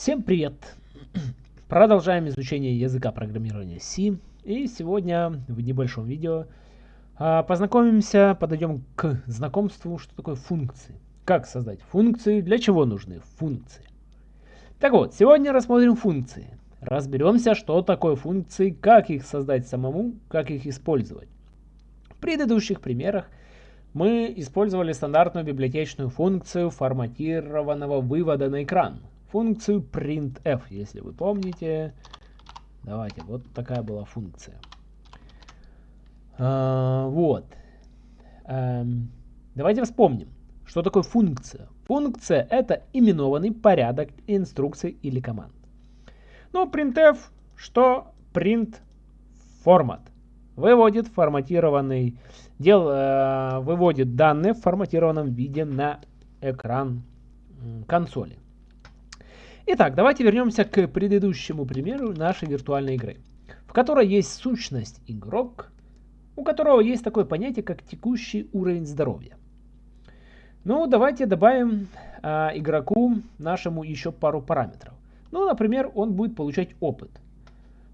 Всем привет! Продолжаем изучение языка программирования C. И сегодня в небольшом видео а, познакомимся, подойдем к знакомству, что такое функции. Как создать функции, для чего нужны функции. Так вот, сегодня рассмотрим функции. Разберемся, что такое функции, как их создать самому, как их использовать. В предыдущих примерах мы использовали стандартную библиотечную функцию форматированного вывода на экран. Функцию printf, если вы помните. Давайте, вот такая была функция. А, вот. Эм, давайте вспомним, что такое функция. Функция это именованный порядок инструкций или команд. Ну, printf, что print формат. Выводит форматированный, дел, э, выводит данные в форматированном виде на экран консоли. Итак, давайте вернемся к предыдущему примеру нашей виртуальной игры, в которой есть сущность игрок, у которого есть такое понятие, как текущий уровень здоровья. Ну, давайте добавим э, игроку нашему еще пару параметров. Ну, например, он будет получать опыт.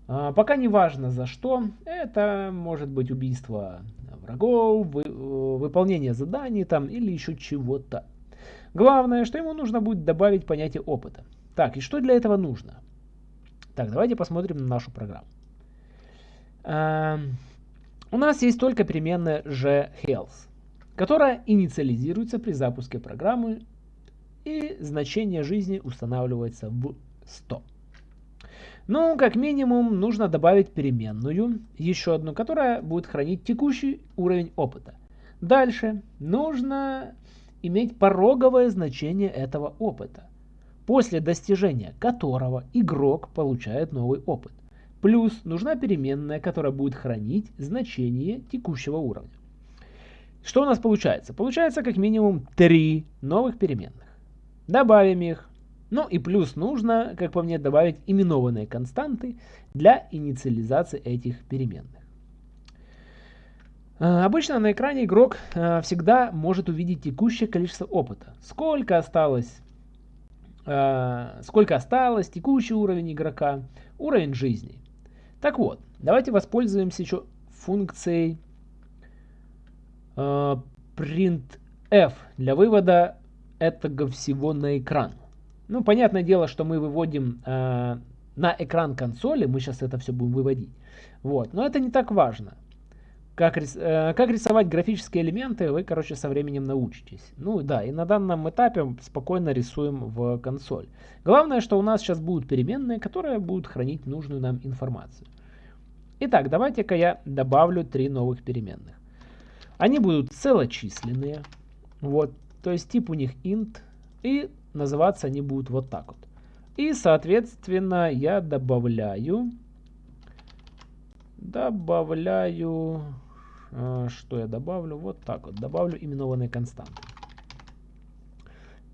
А, пока не важно за что. Это может быть убийство врагов, вы, э, выполнение заданий там или еще чего-то. Главное, что ему нужно будет добавить понятие опыта. Так, и что для этого нужно? Так, давайте посмотрим на нашу программу. А, у нас есть только переменная gHealth, которая инициализируется при запуске программы и значение жизни устанавливается в 100. Ну, как минимум, нужно добавить переменную, еще одну, которая будет хранить текущий уровень опыта. Дальше нужно иметь пороговое значение этого опыта, после достижения которого игрок получает новый опыт. Плюс нужна переменная, которая будет хранить значение текущего уровня. Что у нас получается? Получается как минимум три новых переменных. Добавим их, ну и плюс нужно, как по мне, добавить именованные константы для инициализации этих переменных. А, обычно на экране игрок а, всегда может увидеть текущее количество опыта. Сколько осталось, сколько осталось, текущий уровень игрока, уровень жизни. Так вот, давайте воспользуемся еще функцией printf для вывода этого всего на экран. Ну, понятное дело, что мы выводим э, на экран консоли, мы сейчас это все будем выводить. Вот. Но это не так важно. Как, рис, э, как рисовать графические элементы, вы, короче, со временем научитесь. Ну да, и на данном этапе спокойно рисуем в консоль. Главное, что у нас сейчас будут переменные, которые будут хранить нужную нам информацию. Итак, давайте-ка я добавлю три новых переменных. Они будут целочисленные. Вот, то есть тип у них int. И называться они будут вот так вот. И, соответственно, я добавляю, добавляю, что я добавлю? Вот так вот, добавлю именованные константы.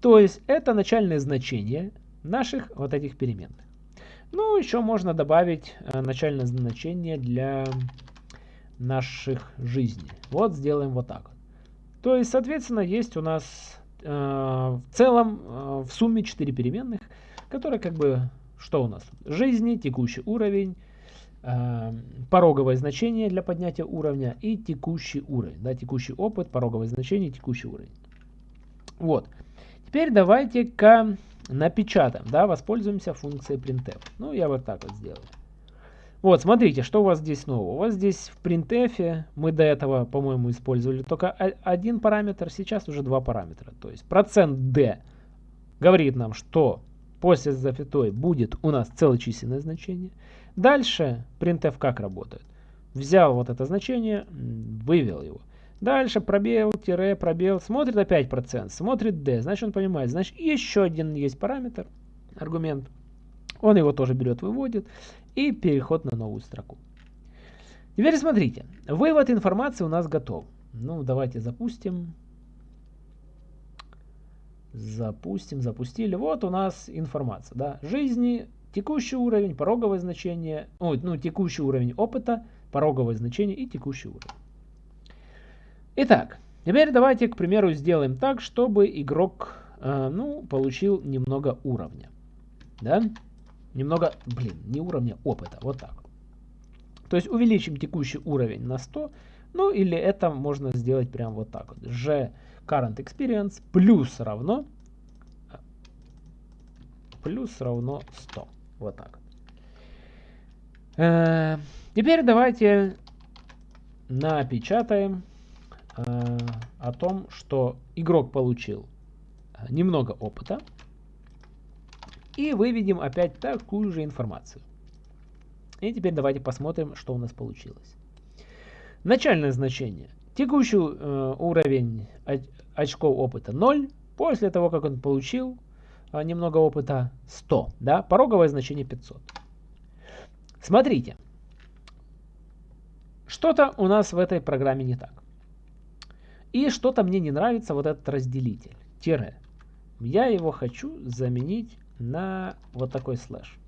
То есть это начальное значение наших вот этих переменных. Ну, еще можно добавить э, начальное значение для наших жизней. Вот сделаем вот так. То есть, соответственно, есть у нас Э, в целом э, в сумме 4 переменных, которые как бы, что у нас? Жизни, текущий уровень, э, пороговое значение для поднятия уровня и текущий уровень. Да, текущий опыт, пороговое значение, текущий уровень. Вот. Теперь давайте-ка напечатаем, да, воспользуемся функцией printf. Ну, я вот так вот сделаю. Вот, смотрите, что у вас здесь нового. У вас здесь в printf мы до этого, по-моему, использовали только один параметр, сейчас уже два параметра. То есть процент %d говорит нам, что после запятой будет у нас целочисленное значение. Дальше printf как работает? Взял вот это значение, вывел его. Дальше пробел, тире, пробел, смотрит опять процент, смотрит d, значит он понимает, значит еще один есть параметр, аргумент. Он его тоже берет, выводит и переход на новую строку. Теперь смотрите, вывод информации у нас готов. Ну, давайте запустим. Запустим, запустили. Вот у нас информация. Да? Жизни, текущий уровень, пороговое значение, ой, ну, текущий уровень опыта, пороговое значение и текущий уровень. Итак, теперь давайте, к примеру, сделаем так, чтобы игрок э, ну, получил немного уровня. да, немного, блин, не уровня опыта, вот так. То есть увеличим текущий уровень на 100, ну или это можно сделать прям вот так вот. G current experience плюс равно плюс равно 100. Вот так. Э, теперь давайте напечатаем э, о том, что игрок получил немного опыта. И выведем опять такую же информацию. И теперь давайте посмотрим, что у нас получилось. Начальное значение. Текущий э, уровень очков опыта 0. После того, как он получил э, немного опыта 100. Да? Пороговое значение 500. Смотрите. Что-то у нас в этой программе не так. И что-то мне не нравится вот этот разделитель. Тире. Я его хочу заменить на вот такой слэш.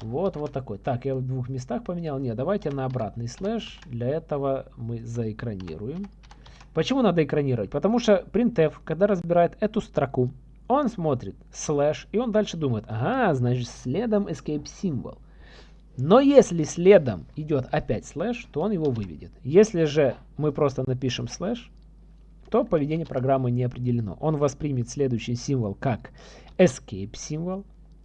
Вот, вот такой. Так, я в двух местах поменял. Нет, давайте на обратный слэш. Для этого мы заэкранируем. Почему надо экранировать? Потому что printf, когда разбирает эту строку, он смотрит слэш, и он дальше думает, ага, значит следом escape symbol. Но если следом идет опять слэш, то он его выведет. Если же мы просто напишем слэш, то поведение программы не определено. Он воспримет следующий символ как escape символ.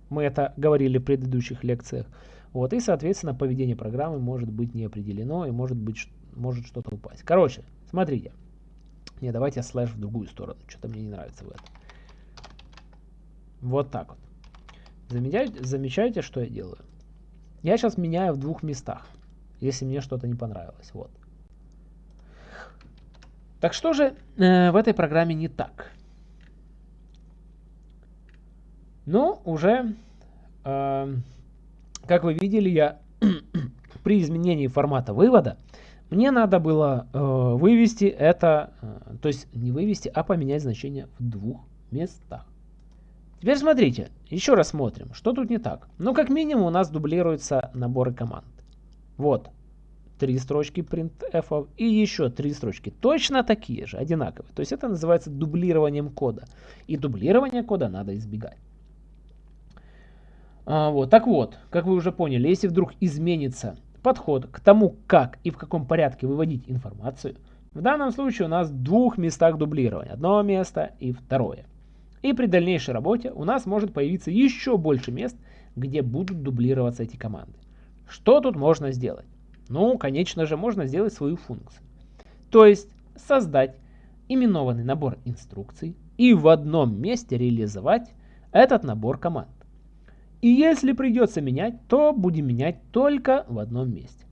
Мы это говорили в предыдущих лекциях. Вот, и, соответственно, поведение программы может быть не определено и может быть может что-то упасть. Короче, смотрите. Не, давайте слэш в другую сторону. Что-то мне не нравится в этом. Вот так вот. Замечаете, замечаете, что я делаю? Я сейчас меняю в двух местах, если мне что-то не понравилось. Вот. Так что же э, в этой программе не так? Ну, уже, э, как вы видели, я при изменении формата вывода, мне надо было э, вывести это, э, то есть не вывести, а поменять значение в двух местах. Теперь смотрите, еще раз смотрим, что тут не так. Ну, как минимум у нас дублируются наборы команд. Вот, три строчки printf и еще три строчки. Точно такие же, одинаковые. То есть это называется дублированием кода. И дублирование кода надо избегать. А, вот, так вот, как вы уже поняли, если вдруг изменится подход к тому, как и в каком порядке выводить информацию, в данном случае у нас в двух местах дублирования. Одно место и второе. И при дальнейшей работе у нас может появиться еще больше мест, где будут дублироваться эти команды. Что тут можно сделать? Ну, конечно же, можно сделать свою функцию. То есть создать именованный набор инструкций и в одном месте реализовать этот набор команд. И если придется менять, то будем менять только в одном месте.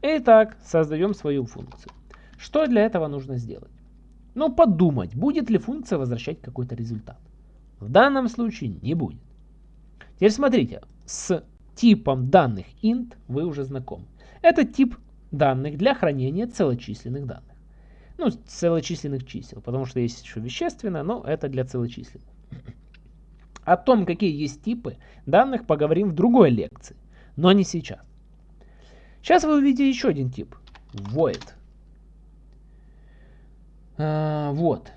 Итак, создаем свою функцию. Что для этого нужно сделать? Ну, подумать, будет ли функция возвращать какой-то результат. В данном случае не будет. Теперь смотрите, с типом данных int вы уже знакомы. Это тип данных для хранения целочисленных данных. Ну, целочисленных чисел, потому что есть еще вещественное, но это для целочисленных. О том, какие есть типы данных, поговорим в другой лекции, но не сейчас. Сейчас вы увидите еще один тип. Void. А, вот.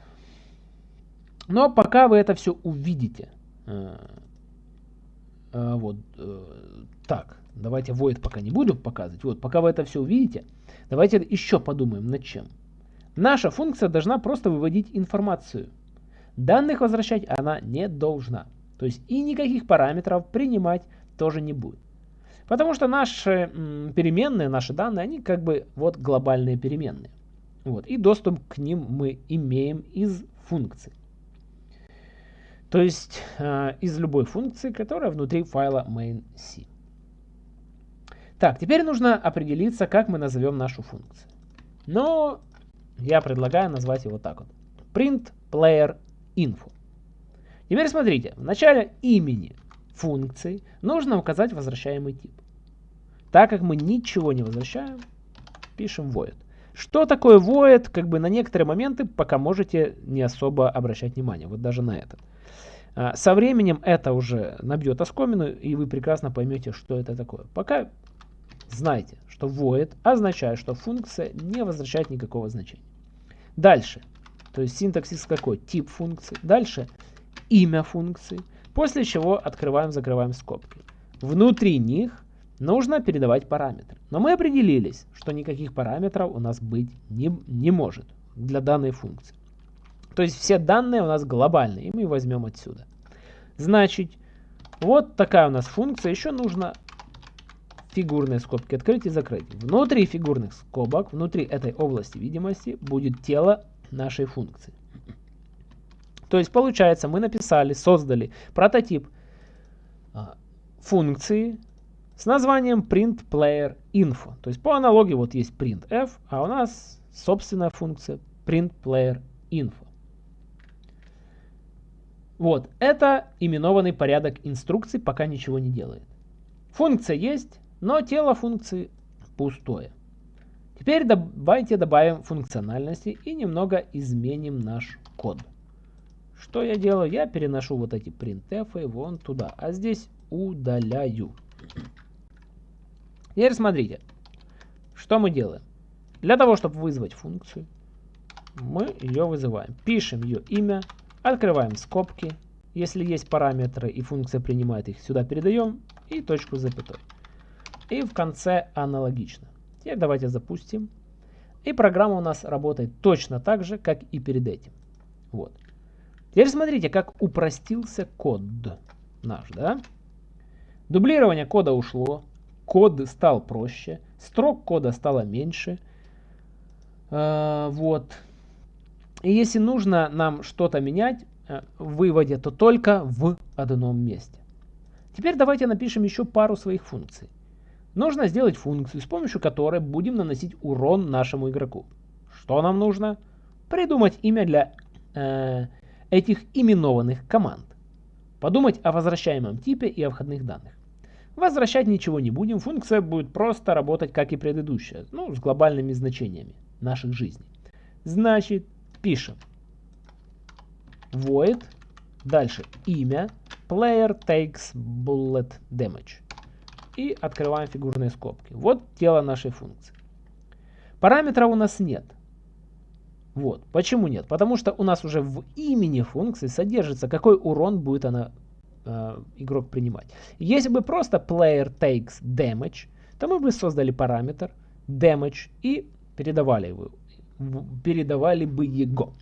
Но пока вы это все увидите. А, а, вот. А, так. Давайте void пока не буду показывать. Вот, пока вы это все увидите, давайте еще подумаем над чем. Наша функция должна просто выводить информацию. Данных возвращать она не должна. То есть и никаких параметров принимать тоже не будет. Потому что наши переменные, наши данные, они как бы вот глобальные переменные. Вот, и доступ к ним мы имеем из функции. То есть э, из любой функции, которая внутри файла main.c. Так, теперь нужно определиться, как мы назовем нашу функцию. Но я предлагаю назвать его так вот. Print player info. Теперь смотрите, в начале имени функции нужно указать возвращаемый тип. Так как мы ничего не возвращаем, пишем void. Что такое void, как бы на некоторые моменты пока можете не особо обращать внимание, вот даже на этот. А, со временем это уже набьет оскомину, и вы прекрасно поймете, что это такое. Пока Знайте, что void означает, что функция не возвращает никакого значения. Дальше. То есть синтаксис какой? Тип функции. Дальше имя функции, после чего открываем, закрываем скобки. Внутри них нужно передавать параметры. Но мы определились, что никаких параметров у нас быть не, не может для данной функции. То есть все данные у нас глобальные, и мы возьмем отсюда. Значит, вот такая у нас функция. Еще нужно фигурные скобки открыть и закрыть. Внутри фигурных скобок, внутри этой области видимости будет тело нашей функции. То есть получается, мы написали, создали прототип а, функции с названием printPlayerInfo. То есть по аналогии вот есть printf, а у нас собственная функция printPlayerInfo. Вот, это именованный порядок инструкций, пока ничего не делает. Функция есть, но тело функции пустое. Теперь давайте добавим функциональности и немного изменим наш код. Что я делаю? Я переношу вот эти printf вон туда, а здесь удаляю. Теперь смотрите, что мы делаем. Для того, чтобы вызвать функцию, мы ее вызываем. Пишем ее имя, открываем скобки. Если есть параметры и функция принимает их, сюда передаем и точку с запятой. И в конце аналогично. Теперь давайте запустим. И программа у нас работает точно так же, как и перед этим. Вот. Теперь смотрите, как упростился код наш, да? Дублирование кода ушло, код стал проще, строк кода стало меньше. Э, вот. И если нужно нам что-то менять э, в выводе, то только в одном месте. Теперь давайте напишем еще пару своих функций. Нужно сделать функцию, с помощью которой будем наносить урон нашему игроку. Что нам нужно? Придумать имя для э, этих именованных команд. Подумать о возвращаемом типе и о входных данных. Возвращать ничего не будем, функция будет просто работать как и предыдущая, ну, с глобальными значениями наших жизней. Значит, пишем void, дальше имя, player takes bullet damage. И открываем фигурные скобки. Вот тело нашей функции. Параметров у нас нет. Вот. Почему нет? Потому что у нас уже в имени функции содержится, какой урон будет она э, игрок принимать. Если бы просто player takes damage, то мы бы создали параметр damage и передавали, его, передавали бы его.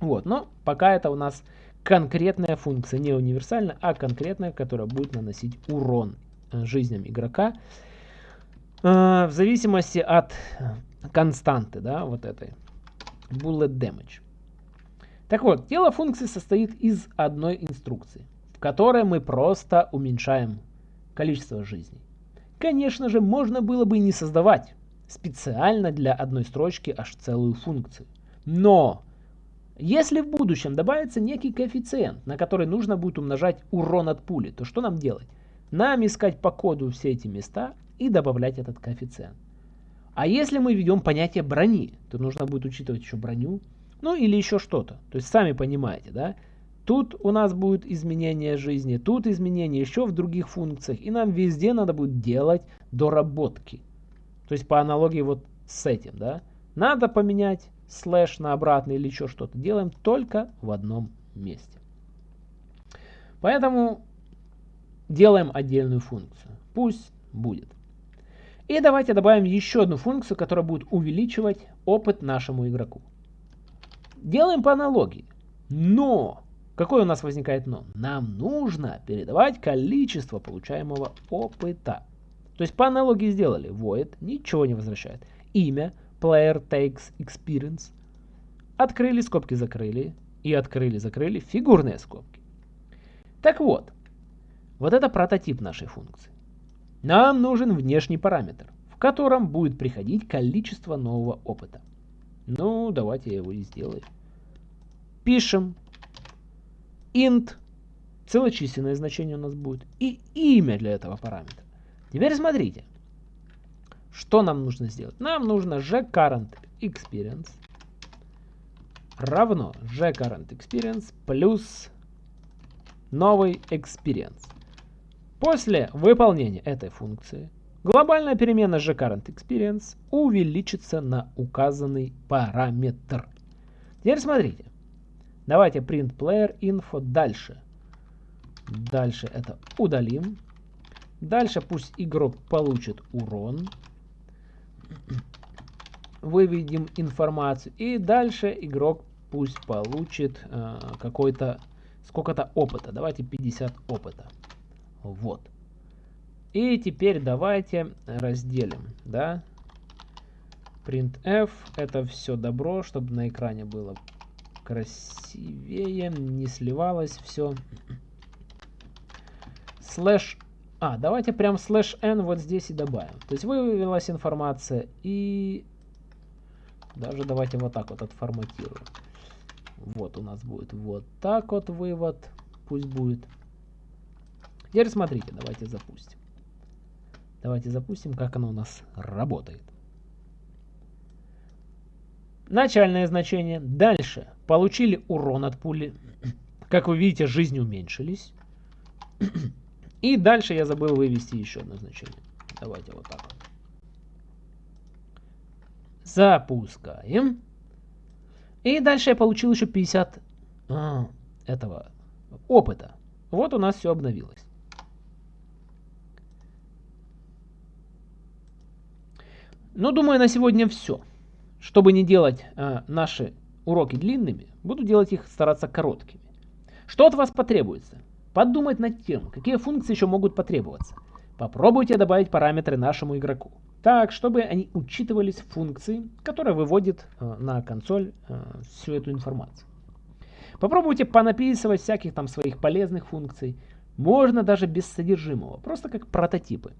Вот, но пока это у нас конкретная функция, не универсальная, а конкретная, которая будет наносить урон э, жизням игрока э, в зависимости от константы, да, вот этой bullet damage. Так вот, тело функции состоит из одной инструкции в которой мы просто уменьшаем количество жизней. Конечно же, можно было бы не создавать специально для одной строчки аж целую функцию. Но если в будущем добавится некий коэффициент, на который нужно будет умножать урон от пули, то что нам делать? Нам искать по коду все эти места и добавлять этот коэффициент. А если мы введем понятие брони, то нужно будет учитывать еще броню, ну или еще что-то. То есть сами понимаете, да? Тут у нас будет изменение жизни, тут изменение еще в других функциях. И нам везде надо будет делать доработки. То есть по аналогии вот с этим, да. Надо поменять слэш на обратный или еще что-то. Делаем только в одном месте. Поэтому делаем отдельную функцию. Пусть будет. И давайте добавим еще одну функцию, которая будет увеличивать опыт нашему игроку. Делаем по аналогии. Но Какое у нас возникает но? Нам нужно передавать количество получаемого опыта. То есть по аналогии сделали. Void ничего не возвращает. Имя player takes experience. Открыли, скобки закрыли. И открыли, закрыли фигурные скобки. Так вот, вот это прототип нашей функции. Нам нужен внешний параметр, в котором будет приходить количество нового опыта. Ну, давайте я его и сделаю. Пишем int, целочисленное значение у нас будет, и имя для этого параметра. Теперь смотрите, что нам нужно сделать. Нам нужно gCurrent experience равно gCurrent experience плюс новый experience. После выполнения этой функции глобальная перемена gCurrent experience увеличится на указанный параметр. Теперь смотрите. Давайте print player info дальше. Дальше это удалим. Дальше пусть игрок получит урон. Выведем информацию. И дальше игрок пусть получит э, какой-то сколько-то опыта. Давайте 50 опыта. Вот. И теперь давайте разделим, да. printf, это все добро, чтобы на экране было красивее, не сливалось все. Слэш, а, давайте прям слэш n вот здесь и добавим. То есть вывелась информация и даже давайте вот так вот отформатируем. Вот у нас будет вот так вот вывод, пусть будет. Теперь смотрите, давайте запустим. Давайте запустим, как оно у нас работает. Начальное значение. Дальше. Получили урон от пули. Как вы видите, жизни уменьшились. И дальше я забыл вывести еще одно значение. Давайте вот так. Запускаем. И дальше я получил еще 50 а, этого опыта. Вот у нас все обновилось. Ну, думаю, на сегодня все. Чтобы не делать э, наши уроки длинными, буду делать их стараться короткими. Что от вас потребуется? Подумать над тем, какие функции еще могут потребоваться. Попробуйте добавить параметры нашему игроку, так, чтобы они учитывались в функции, которая выводит э, на консоль э, всю эту информацию. Попробуйте понаписывать всяких там своих полезных функций. Можно даже без содержимого, просто как прототипы.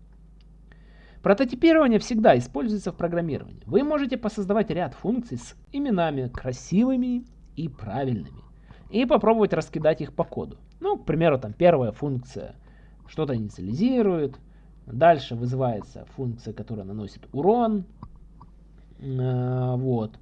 Прототипирование всегда используется в программировании. Вы можете посоздавать ряд функций с именами красивыми и правильными. И попробовать раскидать их по коду. Ну, к примеру, там первая функция что-то инициализирует. Дальше вызывается функция, которая наносит урон. Э, вот.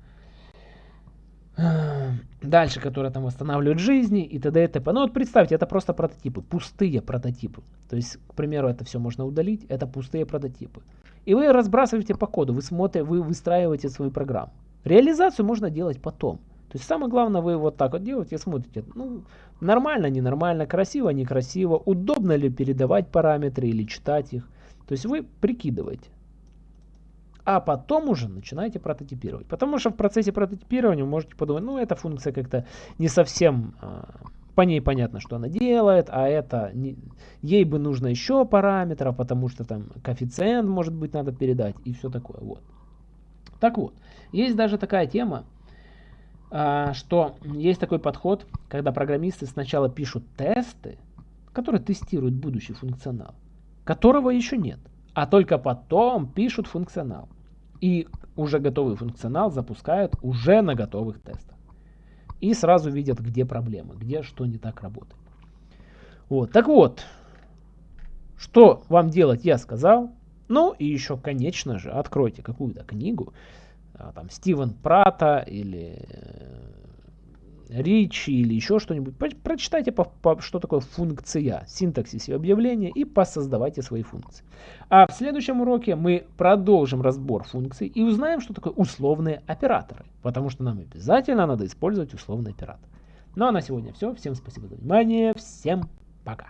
Дальше, которые там восстанавливают жизни и т.д. и т.п. Ну вот представьте, это просто прототипы, пустые прототипы. То есть, к примеру, это все можно удалить, это пустые прототипы. И вы разбрасываете по коду, вы смотрите, вы выстраиваете свою программу. Реализацию можно делать потом. То есть самое главное, вы вот так вот делаете, смотрите, ну, нормально, ненормально, красиво, некрасиво, удобно ли передавать параметры или читать их. То есть вы прикидываете а потом уже начинаете прототипировать. Потому что в процессе прототипирования вы можете подумать, ну эта функция как-то не совсем, а, по ней понятно, что она делает, а это, не, ей бы нужно еще параметров, потому что там коэффициент, может быть, надо передать и все такое. Вот. Так вот, есть даже такая тема, а, что есть такой подход, когда программисты сначала пишут тесты, которые тестируют будущий функционал, которого еще нет, а только потом пишут функционал. И уже готовый функционал запускают уже на готовых тестах. И сразу видят, где проблемы, где что не так работает. Вот, так вот, что вам делать, я сказал. Ну и еще, конечно же, откройте какую-то книгу, а, там Стивен Прата или Ричи или еще что-нибудь, прочитайте, по, по, что такое функция, синтаксис и объявление и посоздавайте свои функции. А в следующем уроке мы продолжим разбор функций и узнаем, что такое условные операторы, потому что нам обязательно надо использовать условный оператор. Ну а на сегодня все. Всем спасибо за внимание. Всем пока.